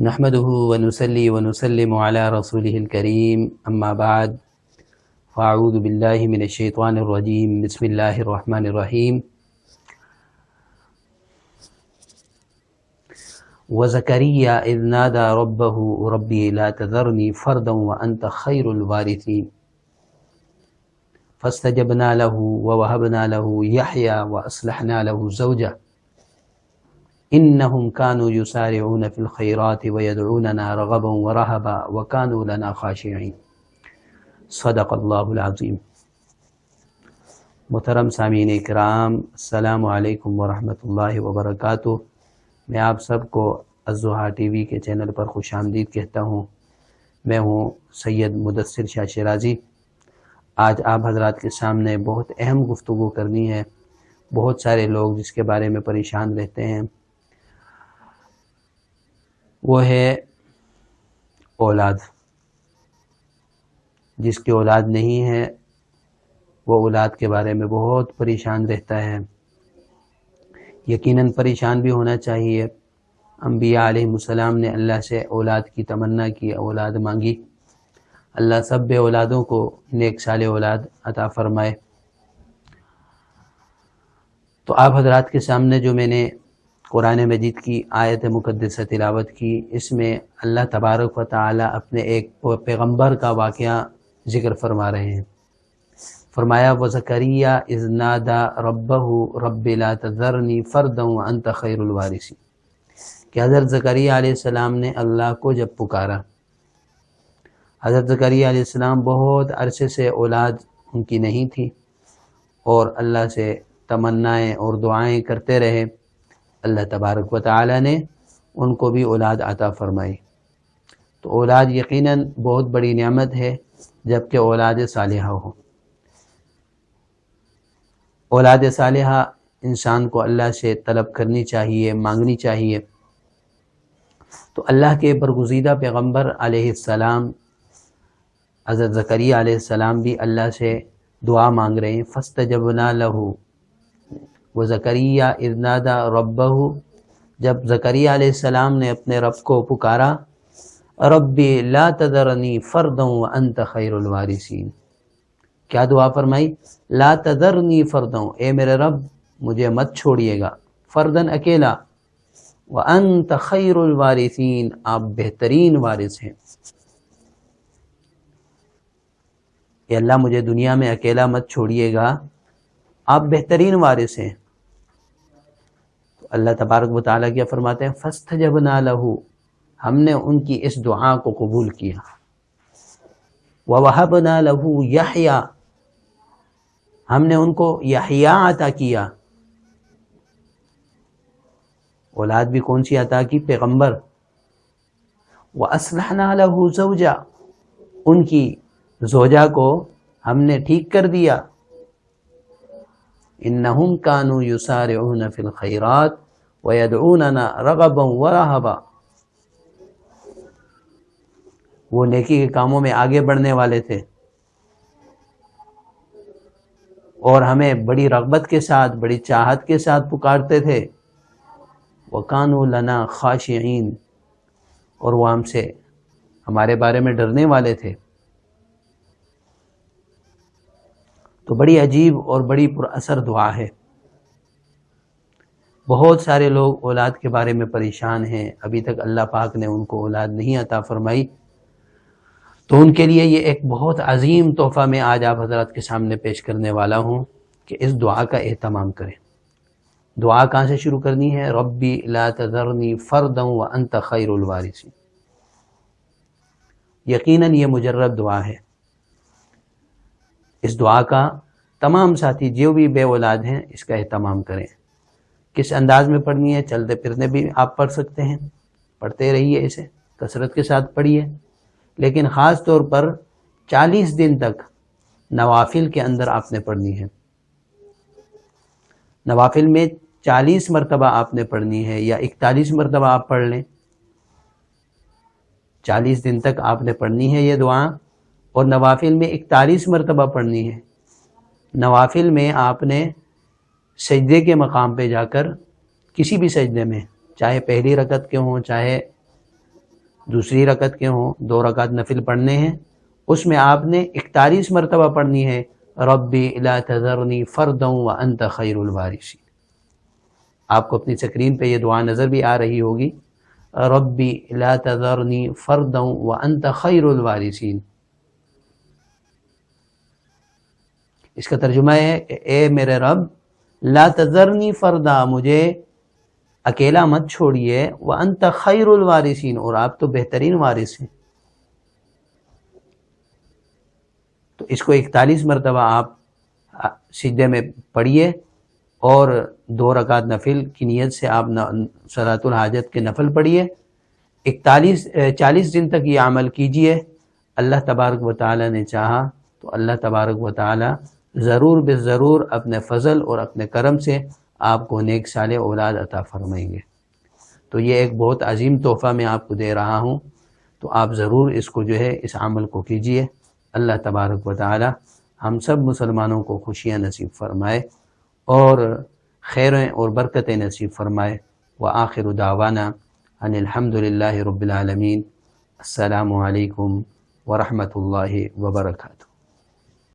نحمده ونسلي ونسلم على رسوله الكريم. أما بعد، فأعوذ بالله من الشيطان الرجيم. بسم الله الرحمن الرحيم. وزكريا إذ نادى ربه، ربي لا تذرني فردا وأنت خير الوارثين. فاستجبنا له ووهبنا له يحيى وأصلحنا له زوجه. انہم كانوا يسارعون في الخيرات ويدعوننا رغبا ورهبا وكانوا لنا خاشعين. صدق اللہ العظیم محترم سامعین اکرام، السلام علیکم ورحمۃ اللہ وبرکاتہ. میں آپ سب کو الزحا ٹی وی کے چینل پر خوش آمدید کہتا ہوں. میں ہوں سید مدثر شاہ شرازی آج آپ حضرات کے سامنے بہت اہم گفتگو کرنی ہے. بہت سارے لوگ جس کے بارے میں پریشان رہتے ہیں. وہ ہے اولاد۔ جس کی اولاد نہیں ہے، وہ اولاد کے بارے میں بہت پریشان رہتا ہے۔ یقیناً پریشان بھی ہونا چاہیے۔ انبیاء علیہ السلام نے اللہ سے اولاد کی تمنا کی، اولاد مانگی۔ اللہ سب بے اولادوں کو نیک سال اولاد عطا فرمائے۔ تو آپ حضرات کے سامنے جو میں نے قرآن مجید کی آیت مقدسہ تلاوت کی، اس میں اللہ تبارک و تعالی اپنے ایک پیغمبر کا واقعہ ذکر فرما رہے ہیں۔ فرمایا و زکریہ ازنادا رب رب لا تذرنی فردوں انت خیر الوارثی کہ حضرت زکریہ علیہ السلام نے اللہ کو جب پکارا۔ حضرت زکریہ علیہ السلام بہت عرصے سے اولاد ان کی نہیں تھی اور اللہ سے تمنائیں اور دعائیں کرتے رہے۔ اللہ تبارک و تعالی نے ان کو بھی اولاد عطا فرمائی۔ تو اولاد یقیناً بہت بڑی نعمت ہے جبکہ اولاد صالحہ ہو۔ اولاد صالحہ انسان کو اللہ سے طلب کرنی چاہیے، مانگنی چاہیے۔ تو اللہ کے برگزیدہ پیغمبر علیہ السلام، حضرت ذکریہ علیہ السلام بھی اللہ سے دعا مانگ رہے ہیں فسط جب نہ لہو وہ زکریہ ارنادا رب جب زکریہ علیہ السلام نے اپنے رب کو پکارا، ربی لا تذرنی فردوں انت خیر الوارثین۔ کیا دعا فرمائی؟ لا تذرنی فردوں اے میرے رب، مجھے مت چھوڑیے گا۔ فردن اکیلا، وانت خیر الوارثین، آپ بہترین وارث ہیں۔ اے اللہ، مجھے دنیا میں اکیلا مت چھوڑیے گا۔ آپ بہترین وارث ہیں۔ اللہ تبارک و تعالیٰ کیا فرماتے ہیں فسٹ جب نہ لہو ہم نے ان کی اس دعا کو قبول کیا۔ وہ نہ لہو یا ہم نے ان کو یحیا عطا کیا۔ اولاد بھی کون سی عطا کی؟ پیغمبر۔ وہ اسلح نہ لہو زوجا، ان کی زوجا کو ہم نے ٹھیک کر دیا۔ انہم کانو یسارعون فی الخیرات ویدعوننا رغبا ورہبا۔ وہ نیکی کے کاموں میں آگے بڑھنے والے تھے۔ اور ہمیں بڑی رغبت کے ساتھ، بڑی چاہت کے ساتھ پکارتے تھے۔ وَقَانُوا لَنَا خَاشِعِينَ اور وہ ہم سے ہمارے بارے میں ڈرنے والے تھے۔ تو بڑی عجیب اور بڑی پر اثر دعا ہے۔ بہت سارے لوگ اولاد کے بارے میں پریشان ہیں۔ ابھی تک اللہ پاک نے ان کو اولاد نہیں عطا فرمائی۔ تو ان کے لیے یہ ایک بہت عظیم تحفہ میں آج آپ حضرات کے سامنے پیش کرنے والا ہوں کہ اس دعا کا اہتمام کریں۔ دعا کہاں سے شروع کرنی ہے؟ ربی لا تذرنی فردوں و انت خیر الوارثی یقیناً یہ مجرب دعا ہے۔ اس دعا کا تمام ساتھی جو بھی بے اولاد ہیں اس کا اہتمام کریں۔ کس انداز میں پڑھنی ہے، چلتے پھرنے بھی آپ پڑھ سکتے ہیں۔ پڑھتے رہیے اسے، کثرت کے ساتھ پڑھیے۔ لیکن خاص طور پر چالیس دن تک نوافل کے اندر آپ نے پڑھنی ہے۔ نوافل میں چالیس مرتبہ آپ نے پڑھنی ہے یا اکتالیس مرتبہ آپ پڑھ لیں۔ چالیس دن تک آپ نے پڑھنی ہے یہ دعا۔ اور نوافل میں اکتالیس مرتبہ پڑھنی ہے۔ نوافل میں آپ نے سجدے کے مقام پہ جا کر کسی بھی سجدے میں، چاہے پہلی رکت کے ہوں، چاہے دوسری رکعت کے ہوں، دو رکعت نفل پڑھنے ہیں۔ اس میں آپ نے اکتالیس مرتبہ پڑھنی ہے۔ ربی الا تذرنی فردوں و انت خیر الوارثین۔ آپ کو اپنی سکرین پہ یہ دعا نظر بھی آ رہی ہوگی۔ ربی لا تذرنی فردوں و انت خیر الوارثین۔ اس کا ترجمہ ہے کہ اے میرے رب، لا تذرنی فردا، مجھے اکیلا مت چھوڑیے وہ انت خیر الوارثین، اور آپ تو بہترین وارث ہیں۔ تو اس کو اکتالیس مرتبہ آپ سجدے میں پڑھیے، اور دو رکعت نفل کی نیت سے آپ صلاۃ الحاجت کے نفل پڑھیے۔ اکتالیس چالیس دن تک یہ عمل کیجیے اللہ تبارک و تعالی نے چاہا، تو اللہ تبارک و تعالی ضرور بے ضرور اپنے فضل اور اپنے کرم سے آپ کو نیک سال اولاد عطا فرمائیں گے۔ تو یہ ایک بہت عظیم تحفہ میں آپ کو دے رہا ہوں۔ تو آپ ضرور اس کو جو ہے اس عمل کو کیجیے اللہ تبارک و تعالی ہم سب مسلمانوں کو خوشیاں نصیب فرمائے اور خیریں اور برکتیں نصیب فرمائے۔ و آخر داوانہ ان الحمد للہ رب العالمین۔ السلام علیکم ورحمۃ اللہ وبرکاتہ۔